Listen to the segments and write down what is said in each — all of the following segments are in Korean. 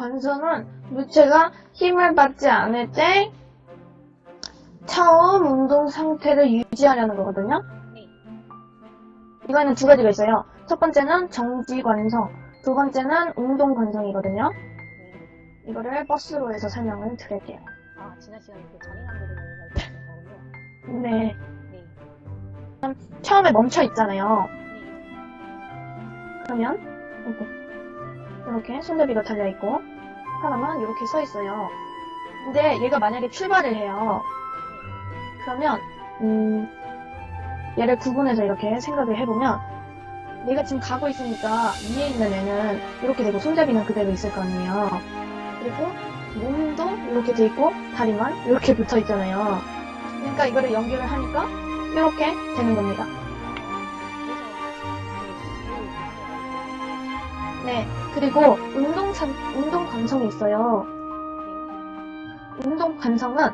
관성은 물체가 힘을 받지 않을 때 처음 운동 상태를 유지하려는 거거든요. 네. 이거는 두 가지가 있어요. 첫 번째는 정지 관성, 두 번째는 운동 관성이거든요. 네. 이거를 버스로 해서 설명을 드릴게요. 아, 지난 시간에 그 잔인한 부분을. 네. 네. 처음에 멈춰 있잖아요. 네. 그러면 이렇게, 이렇게 손잡이가 달려 있고 사람은 이렇게 서 있어요. 근데 얘가 만약에 출발을 해요. 그러면 음, 얘를 구분해서 이렇게 생각을 해보면 얘가 지금 가고 있으니까 위에 있는 애는 이렇게 되고 손잡이는 그대로 있을 거 아니에요. 그리고 몸도 이렇게 돼 있고 다리만 이렇게 붙어 있잖아요. 그러니까 이거를 연결을 하니까 이렇게 되는 겁니다. 네, 그리고 운동 참, 운동 관성이 있어요. 운동 관성은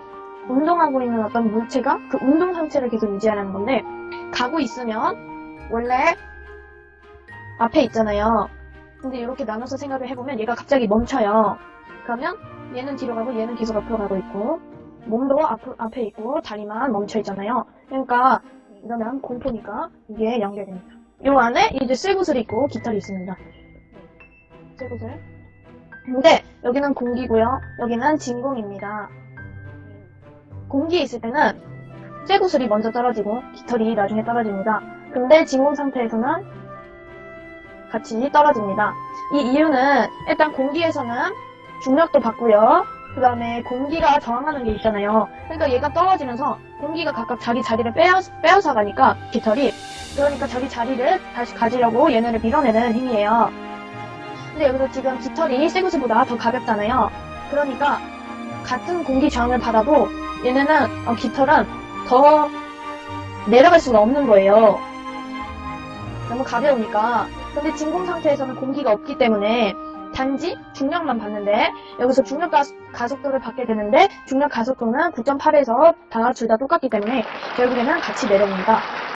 운동하고 있는 어떤 물체가 그 운동 상태를 계속 유지하는 건데 가고 있으면 원래 앞에 있잖아요. 근데 이렇게 나눠서 생각을 해보면 얘가 갑자기 멈춰요. 그러면 얘는 뒤로 가고 얘는 계속 앞으로 가고 있고 몸도 앞, 앞에 있고 다리만 멈춰 있잖아요. 그러니까 이러면 공포니까 이게 연결됩니다. 요 안에 이제 쇠구슬이 있고 깃털이 있습니다. 쇠구슬. 근데 여기는 공기고요. 여기는 진공입니다. 공기에 있을 때는 쇠구슬이 먼저 떨어지고 깃털이 나중에 떨어집니다. 근데 진공 상태에서는 같이 떨어집니다. 이 이유는 일단 공기에서는 중력도 받고요. 그 다음에 공기가 저항하는 게 있잖아요. 그러니까 얘가 떨어지면서 공기가 각각 자기 자리를 빼앗, 빼앗아 가니까 깃털이 그러니까 자기 자리를 다시 가지려고 얘네를 밀어내는 힘이에요. 근데 여기서 지금 깃털이 쇠구슬보다 더 가볍잖아요. 그러니까 같은 공기 저항을 받아도 얘네는 어, 깃털은 더 내려갈 수가 없는 거예요. 너무 가벼우니까. 근데 진공 상태에서는 공기가 없기 때문에 단지 중력만 받는데 여기서 중력 가, 가속도를 받게 되는데 중력 가속도는 9.8에서 다 둘 다 똑같기 때문에 결국에는 같이 내려옵니다.